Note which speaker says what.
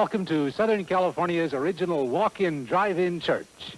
Speaker 1: welcome to Southern California's original walk-in drive-in church.